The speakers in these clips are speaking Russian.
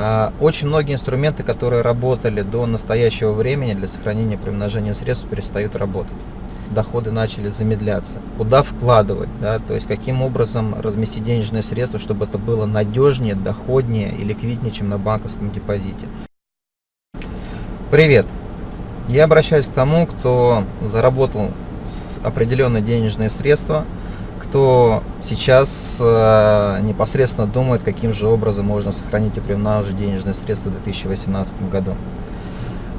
А, очень многие инструменты, которые работали до настоящего времени для сохранения примножения средств, перестают работать. Доходы начали замедляться. Куда вкладывать, да, то есть каким образом разместить денежные средства, чтобы это было надежнее, доходнее и ликвиднее, чем на банковском депозите. Привет! Я обращаюсь к тому, кто заработал определенные денежные средства – кто сейчас э, непосредственно думает, каким же образом можно сохранить и приумножить денежные средства в 2018 году.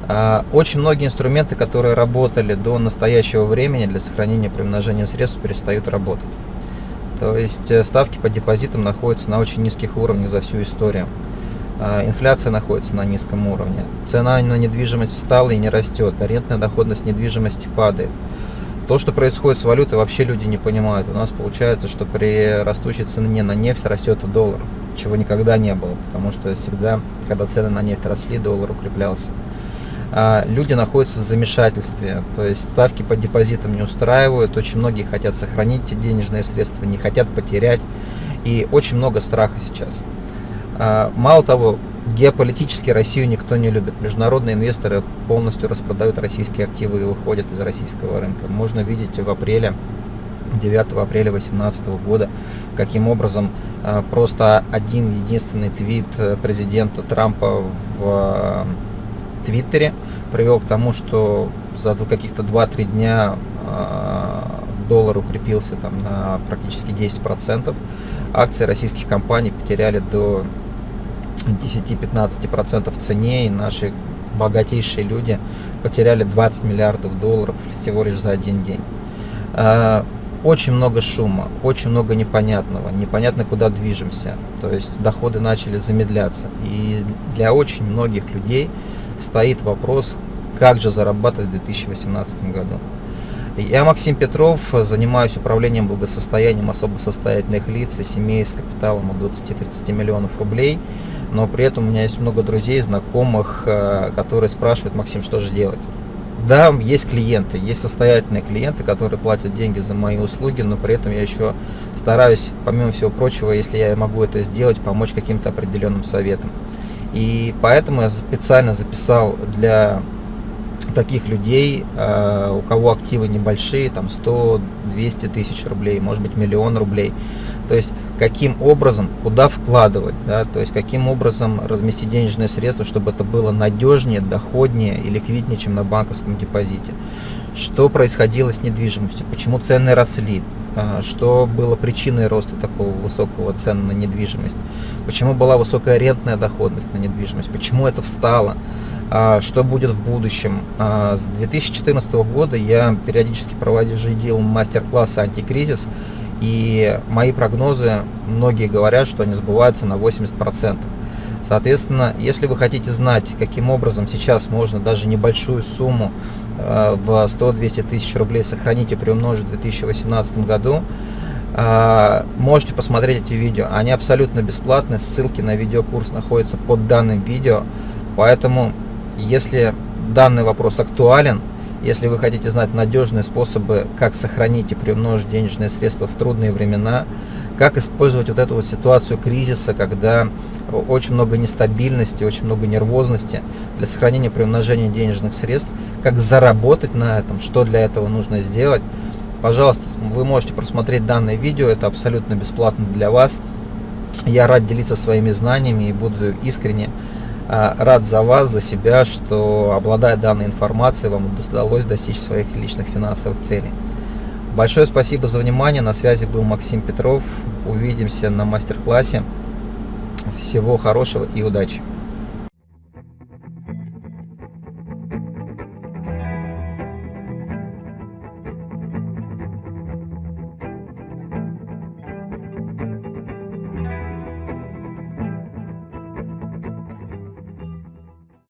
Э, очень многие инструменты, которые работали до настоящего времени для сохранения и приумножения средств, перестают работать. То есть э, ставки по депозитам находятся на очень низких уровнях за всю историю. Э, инфляция находится на низком уровне. Цена на недвижимость встала и не растет. Арендная доходность недвижимости падает. То, что происходит с валютой, вообще люди не понимают. У нас получается, что при растущей цене на нефть растет и доллар, чего никогда не было, потому что всегда, когда цены на нефть росли, доллар укреплялся. А люди находятся в замешательстве, то есть ставки по депозитам не устраивают, очень многие хотят сохранить эти денежные средства, не хотят потерять, и очень много страха сейчас. А, мало того, Геополитически Россию никто не любит. Международные инвесторы полностью распродают российские активы и выходят из российского рынка. Можно видеть в апреле 9 апреля 2018 года, каким образом э, просто один единственный твит э, президента Трампа в э, Твиттере привел к тому, что за каких-то 2-3 дня доллар укрепился там на практически 10%. Акции российских компаний потеряли до 10-15% в цене, и наши богатейшие люди потеряли 20 миллиардов долларов всего лишь за один день. А, очень много шума, очень много непонятного, непонятно куда движемся, то есть доходы начали замедляться. И для очень многих людей стоит вопрос, как же зарабатывать в 2018 году. Я Максим Петров, занимаюсь управлением благосостоянием особо состоятельных лиц и семей с капиталом от 20-30 миллионов рублей но при этом у меня есть много друзей, знакомых, э, которые спрашивают, Максим, что же делать? Да, есть клиенты, есть состоятельные клиенты, которые платят деньги за мои услуги, но при этом я еще стараюсь, помимо всего прочего, если я могу это сделать, помочь каким-то определенным советам. И поэтому я специально записал для таких людей, э, у кого активы небольшие, там 100-200 тысяч рублей, может быть миллион рублей, то есть каким образом, куда вкладывать, да, то есть каким образом разместить денежные средства, чтобы это было надежнее, доходнее и ликвиднее, чем на банковском депозите. Что происходило с недвижимостью, почему цены росли, а, что было причиной роста такого высокого цен на недвижимость, почему была высокая рентная доходность на недвижимость, почему это встало, что будет в будущем. А, с 2014 года я периодически проводил мастер-классы «Антикризис», и мои прогнозы, многие говорят, что они сбываются на 80%. Соответственно, если вы хотите знать, каким образом сейчас можно даже небольшую сумму э, в 100-200 тысяч рублей сохранить и приумножить в 2018 году, можете посмотреть эти видео. Они абсолютно бесплатные, ссылки на видеокурс находятся под данным видео. Поэтому, если данный вопрос актуален, если вы хотите знать надежные способы, как сохранить и приумножить денежные средства в трудные времена, как использовать вот эту вот ситуацию кризиса, когда очень много нестабильности, очень много нервозности для сохранения приумножения денежных средств, как заработать на этом, что для этого нужно сделать. Пожалуйста, вы можете просмотреть данное видео, это абсолютно бесплатно для вас. Я рад делиться своими знаниями и буду искренне рад за вас, за себя, что обладая данной информацией, вам удалось достичь своих личных финансовых целей. Большое спасибо за внимание. На связи был Максим Петров. Увидимся на мастер-классе. Всего хорошего и удачи!